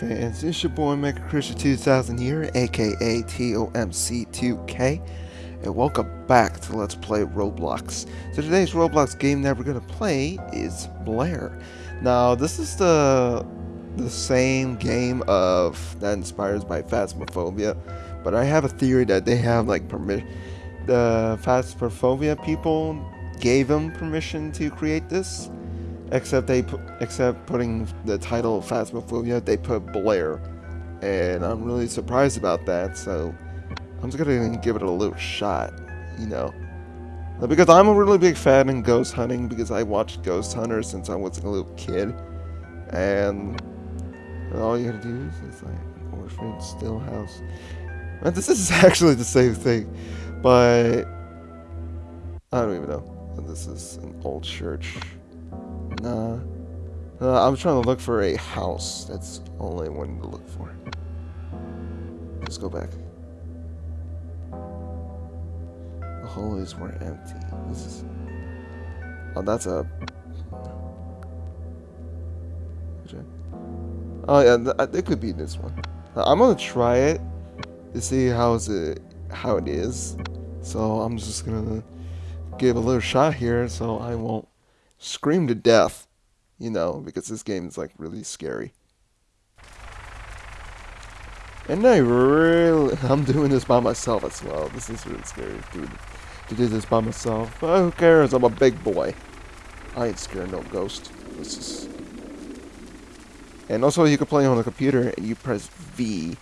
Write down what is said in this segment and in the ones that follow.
fans, it's your boy Mega Christian 2000 here, aka TOMC2K, and welcome back to Let's Play Roblox. So today's Roblox game that we're gonna play is Blair. Now this is the the same game of that inspires by Phasmophobia, but I have a theory that they have like permission. The Phasmophobia people gave them permission to create this Except they, pu- except putting the title Phasmophobia, they put Blair, and I'm really surprised about that. So I'm just gonna give it a little shot, you know, because I'm a really big fan in ghost hunting because I watched Ghost Hunter since I was a little kid, and all you gotta do is like orphan still house. And this is actually the same thing, but I don't even know. This is an old church. Uh, I'm trying to look for a house. That's all I wanted to look for. Let's go back. The hallways were empty. This is... Oh, that's a... Oh, yeah, th it could be this one. Uh, I'm gonna try it to see how's it, how it is. So I'm just gonna give a little shot here so I won't scream to death, you know, because this game is like really scary. And I really, I'm doing this by myself as well. This is really scary, dude. To do this by myself. But who cares? I'm a big boy. I ain't scared no ghost. This is. And also, you can play on the computer and you press V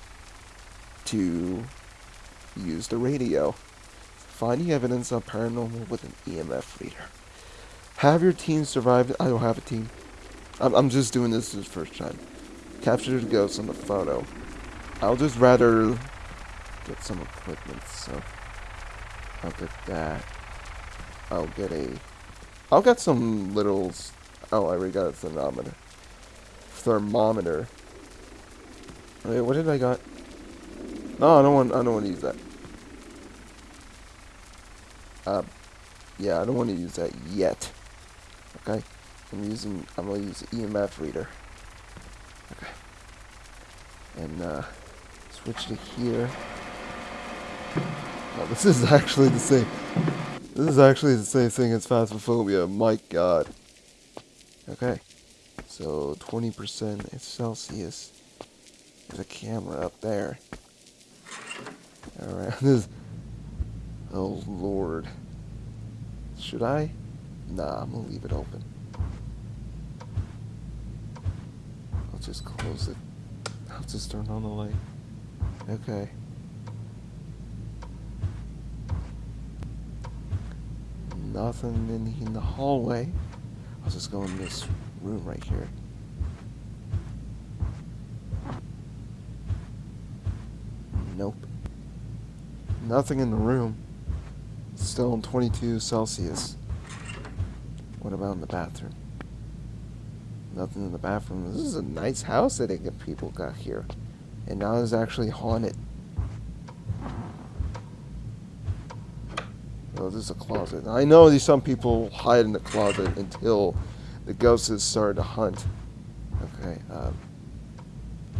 to use the radio. Finding evidence of paranormal with an EMF reader. Have your team survive. I don't have a team. I'm, I'm just doing this the first time. Capture the ghost on the photo. I'll just rather get some equipment, so I'll get that. I'll get a... I'll get some little... Oh, I already got a thermometer. Thermometer. Wait, what did I got? No, I don't want. I don't want to use that. Uh, yeah, I don't want to use that yet. Okay, I'm using, I'm gonna use EMF reader. Okay, and uh, switch to here. Oh, this is actually the same. This is actually the same thing as Phasmophobia. My God. Okay, so 20% Celsius. There's a camera up there. All right, this. Oh Lord. Should I? Nah, I'm gonna leave it open. I'll just close it. I'll just turn on the light. Okay. Nothing in, in the hallway. I'll just go in this room right here. Nope. Nothing in the room. Still in 22 Celsius. What about in the bathroom? Nothing in the bathroom. This is a nice house that they people got here. And now it's actually haunted. Oh, this is a closet. I know some people hide in the closet until the ghosts start to hunt. Okay, um,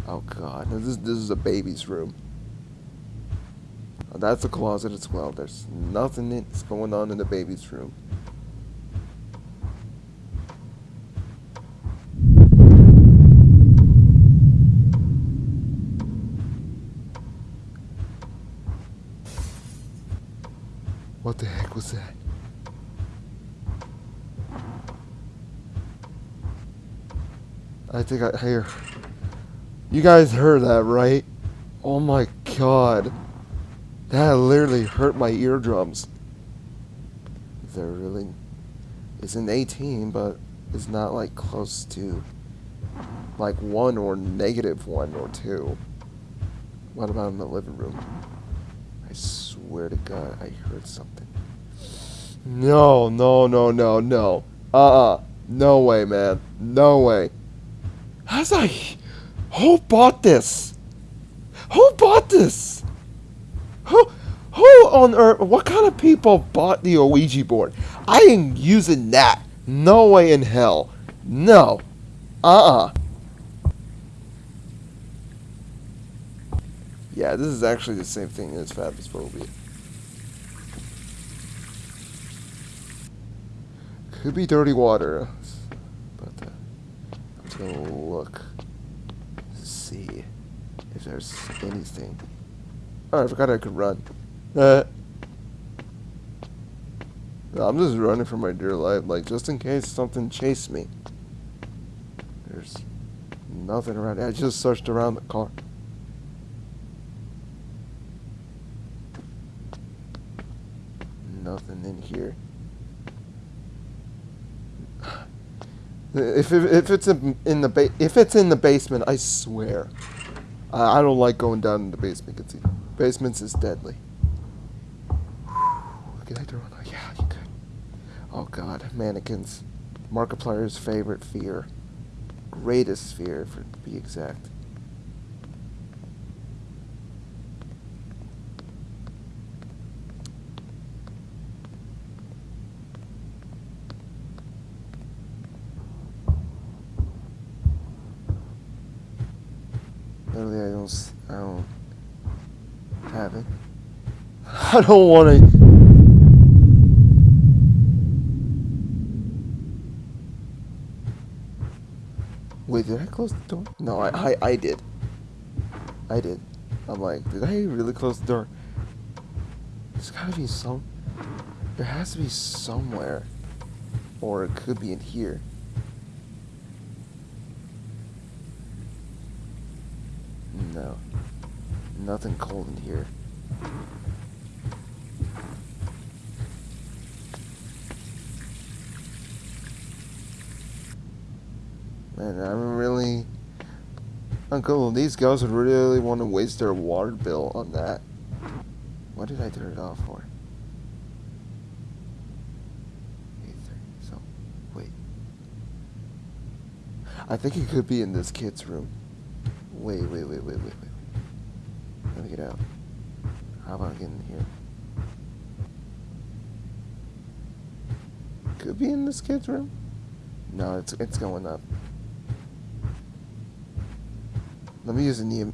Oh god, this, this is a baby's room. That's a closet as well. There's nothing that's going on in the baby's room. What the heck was that? I think I hear. You guys heard that, right? Oh my god. That literally hurt my eardrums. There really isn't 18, but it's not like close to like 1 or negative 1 or 2. What about in the living room? Swear to God, I heard something. No, no, no, no, no. Uh-uh. No way, man. No way. How's I... Who bought this? Who bought this? Who... Who on earth... What kind of people bought the Ouija board? I ain't using that. No way in hell. No. Uh-uh. Yeah, this is actually the same thing as Phasmophobia. Could be dirty water, but uh, I'm just gonna look, see if there's anything. Oh, I forgot I could run. Uh, I'm just running for my dear life, like just in case something chased me. There's nothing around. I just searched around the car. Nothing in here. If, if, if it's in, in the ba if it's in the basement, I swear, I, I don't like going down in the basement. Cause basements is deadly. Can I turn on? Yeah, you could. Oh God, mannequins. Markiplier's favorite fear, greatest fear, for to be exact. Literally, I don't, s- I don't have it. I don't want to. Wait, did I close the door? No, I, I, I did. I did. I'm like, did I really close the door? There's gotta be some. There has to be somewhere. Or it could be in here. No. Nothing cold in here. Man, I'm really. Uncle, these guys would really want to waste their water bill on that. What did I turn it off for? So, wait. I think it could be in this kid's room. Wait, wait, wait, wait, wait, wait. Let me get out. How about getting here? Could be in this kid's room. No, it's it's going up. Let me use a neo.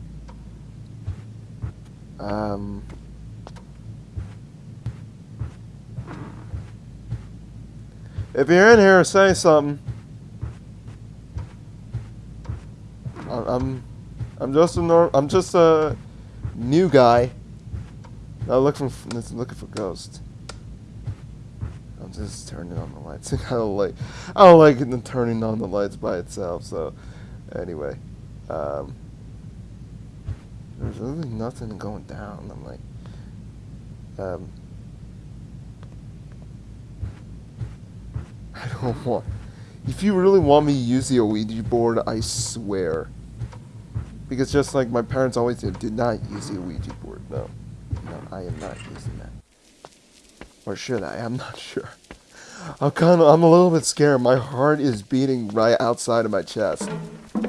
Um. If you're in here, say something. I'm, I'm just a norm. I'm just a new guy. Looking for looking for ghosts. I'm just turning on the lights. I don't like, I don't like it turning on the lights by itself. So, anyway, um, there's really nothing going down. I'm like, um, I don't want. If you really want me to use the Ouija board, I swear. Because just like my parents always did, did not use the Ouija board. No, no, I am not using that. Or should I? I'm not sure. I'm kind of, I'm a little bit scared. My heart is beating right outside of my chest,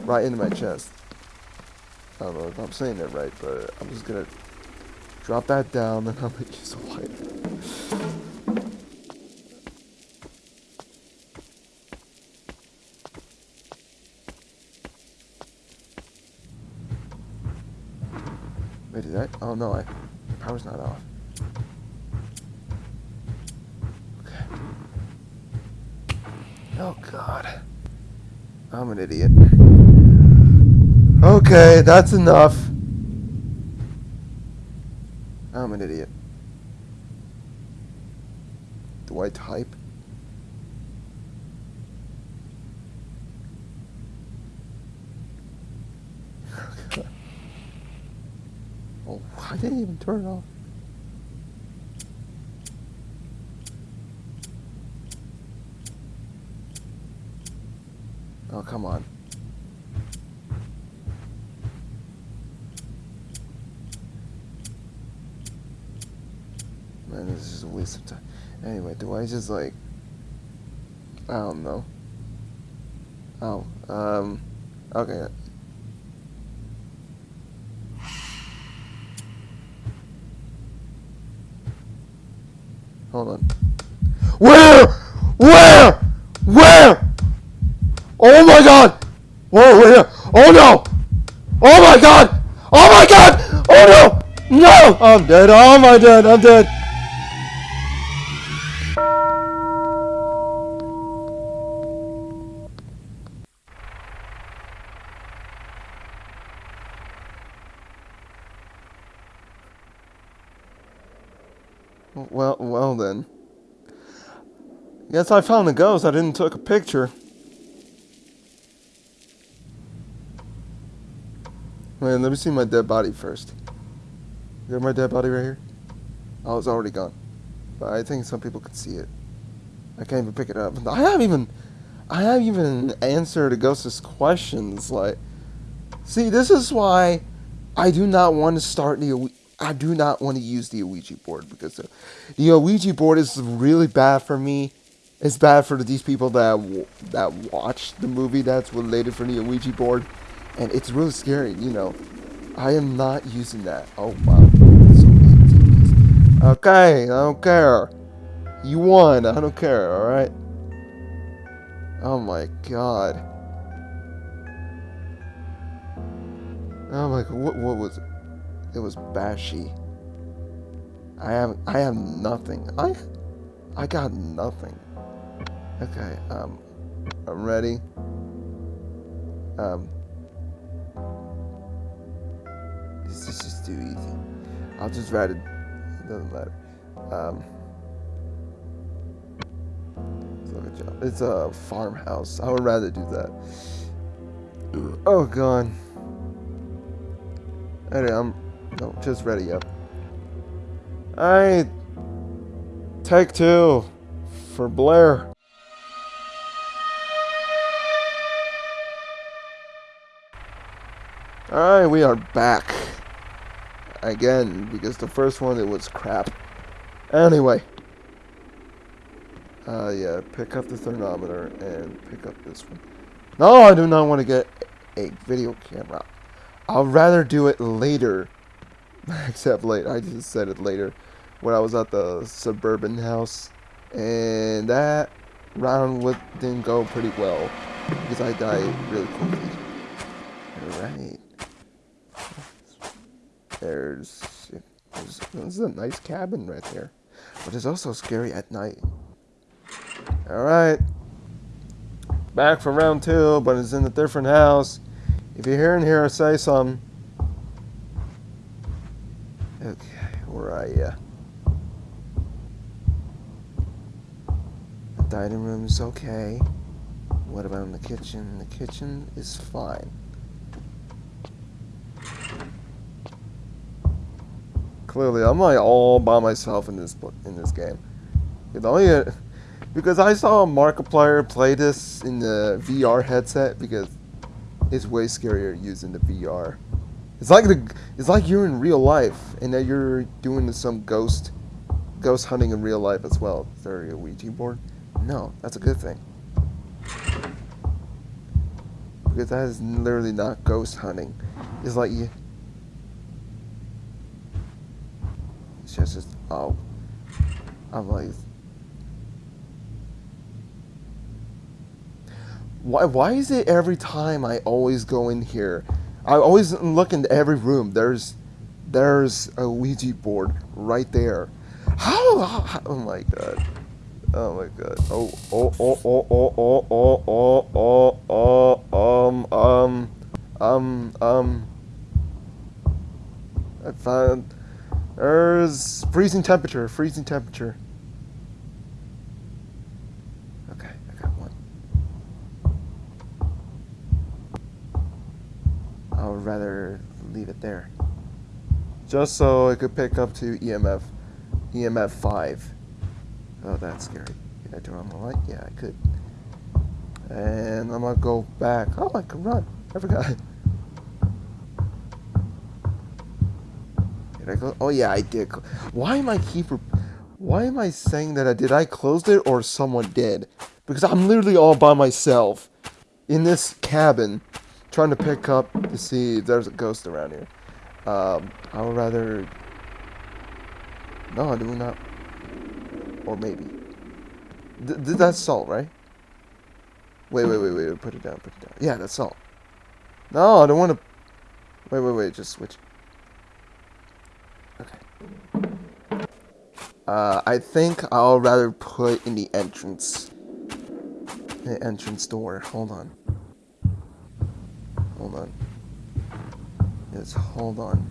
right into my chest. I don't know if I'm saying it right, but I'm just gonna drop that down and I'm gonna use a lighter. Wait, did I? Oh no, I power's not off. Okay. Oh god. I'm an idiot. Okay, that's enough. I'm an idiot. Do I type? Okay. Oh, I didn't even turn it off. Oh, come on. Man, this is a waste of time. Anyway, do I just like... I don't know. Oh, um... Okay. On. Where? Where? Where? Oh my god! Whoa, where? Oh no! Oh my god! Oh my god! Oh no! No! I'm dead. Oh, my dead? I'm dead. Well, well then. Yes, I found the ghost. I didn't take a picture. Man, let me see my dead body first. You got my dead body right here? Oh, it's already gone. But I think some people could see it. I can't even pick it up. I haven't even, I haven't even answered a ghost's questions. Like, see, this is why I do not want to start the. I do not want to use the Ouija board because the, the Ouija board is really bad for me. It's bad for these people that that watch the movie that's related for the Ouija board, and it's really scary. You know, I am not using that. Oh wow, okay, I don't care. You won. I don't care. All right. Oh my god. Oh my god. What what was it? It was Banshee. I have I have nothing. I I got nothing. Okay, um I'm ready. Um This is just too easy. I'll just write it. It doesn't matter. Um It's a farmhouse. I would rather do that. Oh god. Anyway, I'm no, just ready up. Alright. Take two for Blair. Alright, we are back. Again, because the first one, it was crap. Anyway. Uh, yeah, pick up the thermometer and pick up this one. No, I do not want to get a video camera. I'll rather do it later except late. I just said it later when I was at the suburban house, and that round didn't go pretty well because I died really quickly. All right. There's, there's this is a nice cabin right there, but it's also scary at night. All right. Back for round two, but it's in a different house. If you're hearing here, say something. Okay, where are you? The dining room is okay. What about in the kitchen? The kitchen is fine. Clearly, I'm like all by myself in this in this game. You know, because I saw Markiplier play this in the VR headset because it's way scarier using the VR. It's like the it's like you're in real life and that you're doing some ghost ghost hunting in real life as well. Is there a Ouija board? No, that's a good thing. Because that is literally not ghost hunting. It's like you just, just oh like why why is it every time I always go in here I always look into every room. There's there's a Ouija board right there. How, how, Oh my god. Oh my god. Oh oh oh oh oh oh oh oh oh oh um um um um. I found there's freezing temperature. Freezing temperature. Okay, I got one. I would rather leave it there. Just so it could pick up to EMF, EMF 5. Oh, that's scary. Can I turn on the light? Yeah, I could. And I'm gonna go back. Oh, I can run. I forgot. Did I go? Oh yeah, I did. Why am I keep? Why am I saying that I did? I closed it or someone did? Because I'm literally all by myself in this cabin trying to pick up to see if there's a ghost around here. Um, I would rather... No, do we not? Or maybe. Th th that's salt, right? Wait, wait, wait, wait. Put it down, put it down. Yeah, that's salt. No, I don't want to... Wait, wait, wait. Just switch. Uh, I think I'll rather put in the entrance. The entrance door. Hold on. Hold on. Just hold on.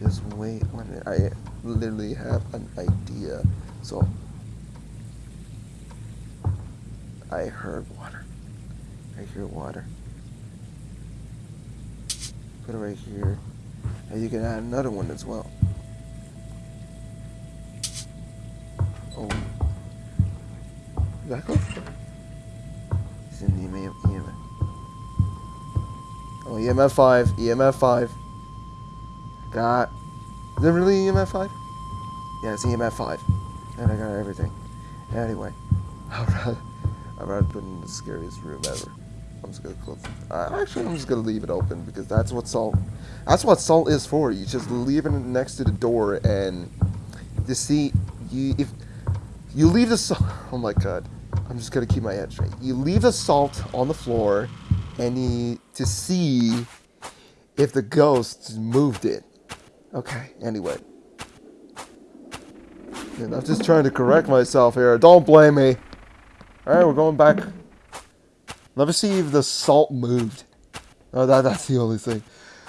Just wait one minute. I literally have an idea. So I heard water. I hear water. Put it right here. And you can add another one as well. Oh. Is that close? It's in the EMF. Oh, EMF 5. EMF 5. Got. Is it really EMF 5? Yeah, it's EMF 5. And I got everything. Anyway. I'd rather, I'd rather put in the scariest room ever. I'm just gonna close it. Uh, actually, I'm just gonna leave it open because that's what salt. That's what salt is for. You just leave it next to the door, and you see, you if you leave the salt. Oh my god, I'm just gonna keep my head straight. You leave the salt on the floor, and you to see if the ghost moved it. Okay. Anyway. And I'm just trying to correct myself here. Don't blame me. Alright, we're going back. Let me see if the salt moved. Oh, that, that's the only thing.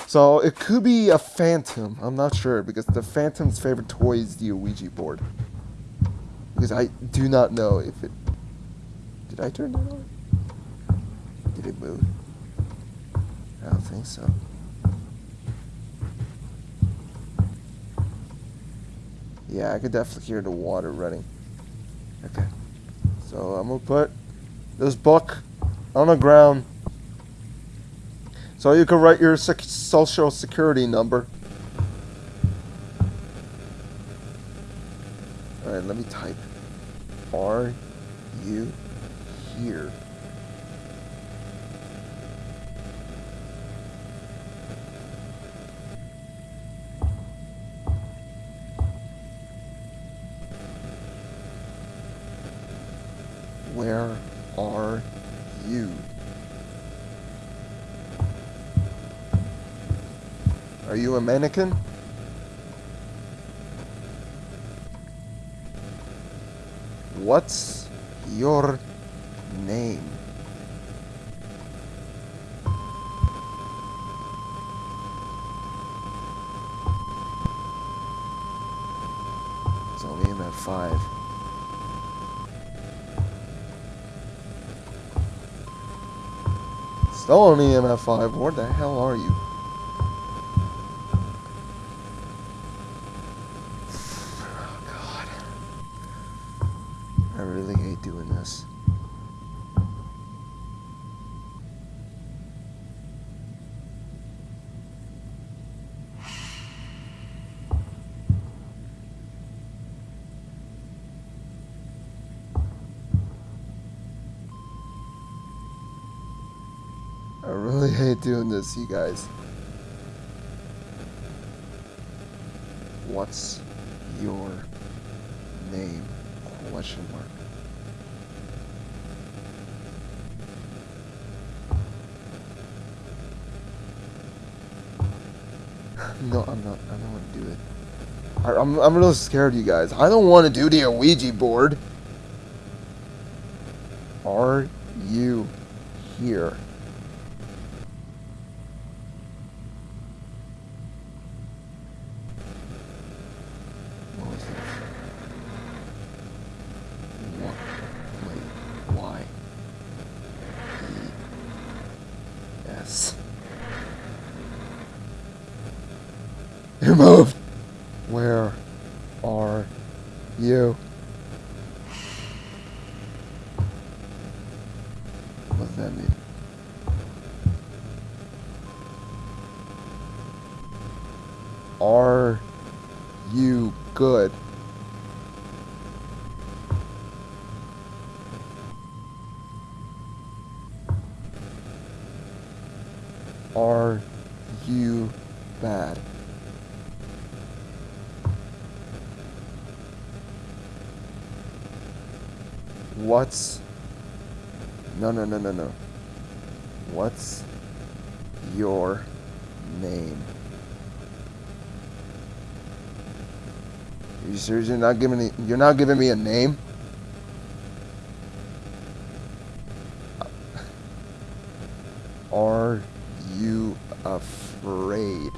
So, it could be a phantom. I'm not sure, because the phantom's favorite toy is the Ouija board. Because I do not know if it... Did I turn that on? Did it move? I don't think so. Yeah, I could definitely hear the water running. Okay. So I'm gonna put this book on the ground. So you can write your sec social security number. Alright, let me type. Are you here? Where are you? Are you a mannequin? What's your name? It's only in five. Still on EMF 5. Where the hell are you? Oh, God. I really hate doing this. I really hate doing this, you guys. What's your name? Question mark. No, I'm not. I don't want to do it. I, I'm, I'm really scared, you guys. I don't want to do the Ouija board. Are you here? What was that? What? Wait, why? E. S. You moved! Where are you? What does that mean? Are you good? Are you bad? What's no no no no no. What's your name? You're not giving me, you're not giving me a name? Are you afraid?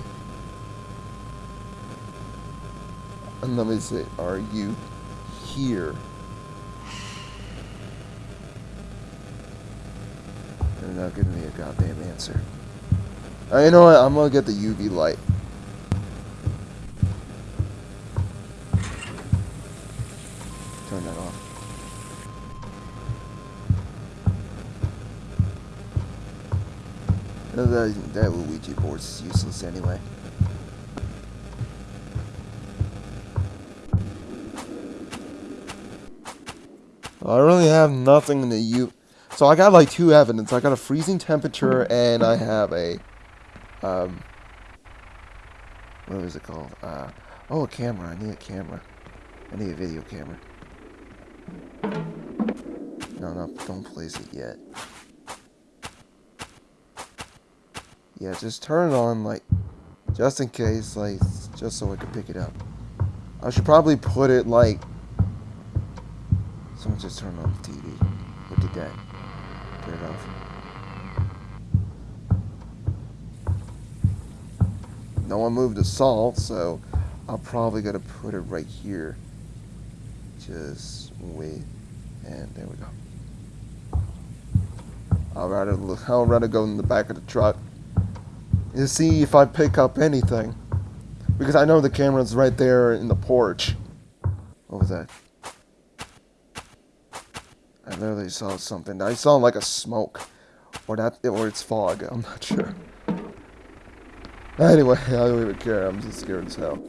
And let me say, are you here? They're not giving me a goddamn answer. Uh, you know what? I'm gonna get the UV light. Uh, That, that Ouija board's useless anyway. I really have nothing in the U. So I got like two evidence. I got a freezing temperature and I have a, um, what is it called? Uh, oh, a camera. I need a camera. I need a video camera. No, no, don't place it yet. Yeah, just turn it on, like, just in case, like, just so I can pick it up. I should probably put it, like, someone just turned on the TV. What did that? Turn it off. No one moved the salt, so I'll probably gotta put it right here. Just wait, and there we go. I'll rather I'll rather go in the back of the truck to see if I pick up anything, because I know the camera's right there in the porch. What was that? I literally saw something. I saw like a smoke, or that, or it's fog. I'm not sure. Anyway, I don't even care. I'm just scared as hell.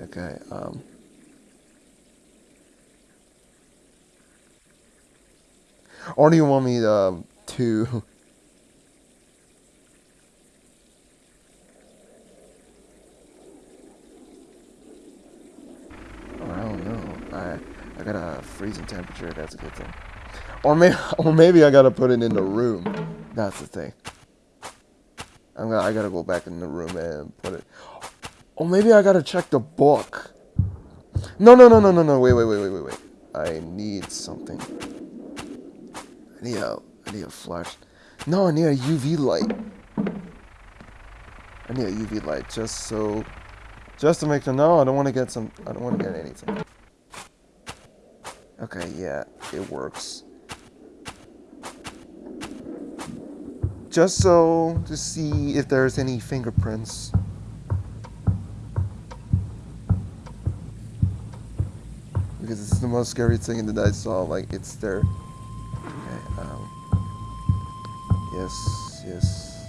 Okay, um. Or do you want me um, to. Oh, I don't know. I I got a freezing temperature. That's a good thing. Or maybe, or maybe I gotta put it in the room. That's the thing. I'm gonna, I gotta go back in the room and put it. Or maybe I gotta check the book. No, no, no, no, no, no. Wait, wait, wait, wait, wait, wait. I need something. I need a, I need a flash. No, I need a UV light. I need a UV light just so, just to make sure. No, I don't want to get some. I don't want to get anything. Okay, yeah, it works. Just so to see if there's any fingerprints. Because it's the most scary thing that I saw, like, it's there. Okay, um... Yes, yes.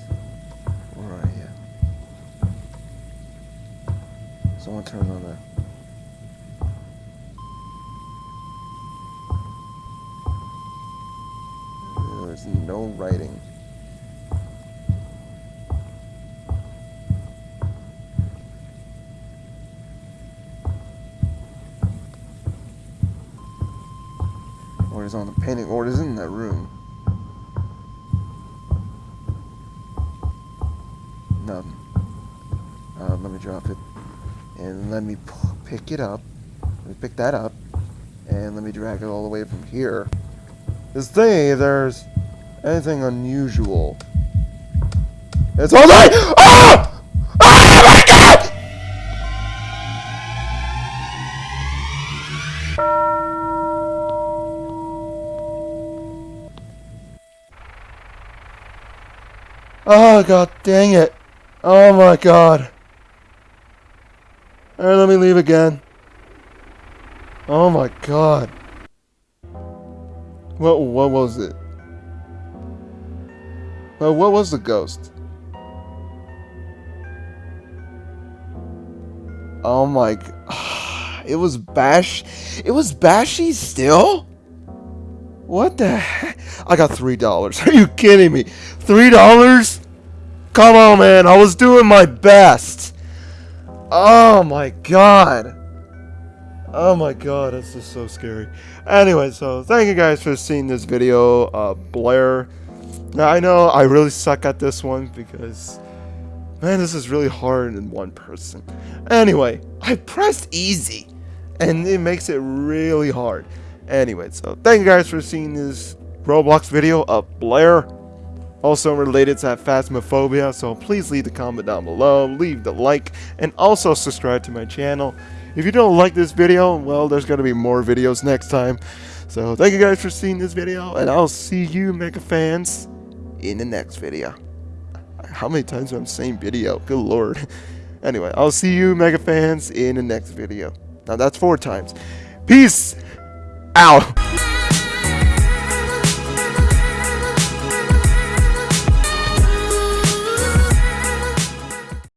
Where are you? Someone turn on the... No writing. Orders on the painting. Orders in that room. Nothing. Uh, let me drop it. And let me pick it up. Let me pick that up. And let me drag it all the way from here. This thing, there's anything unusual. It's all right! Ah! Ah, my God! Oh, god dang it. Oh my god. Alright, let me leave again. Oh my god. What what was it? Well, what was the ghost? Oh my It was Bash It was Banshee still? What the heck? I got three dollars. Are you kidding me? Three dollars? Come on, man. I was doing my best. Oh my god. Oh my god, this is so scary. Anyway, so thank you guys for seeing this video, uh, Blair. Now, I know I really suck at this one because, man, this is really hard in one person. Anyway, I pressed easy. and it makes it really hard. Anyway, so thank you guys for seeing this Roblox video of Blair. Also related to that Phasmophobia, so please leave the comment down below, leave the like, and also subscribe to my channel. If you don't like this video, well, there's going to be more videos next time. So thank you guys for seeing this video, and I'll see you mega fans in the next video. How many times am I saying video? Good lord. Anyway, I'll see you mega fans in the next video. Now that's four times. Peace out.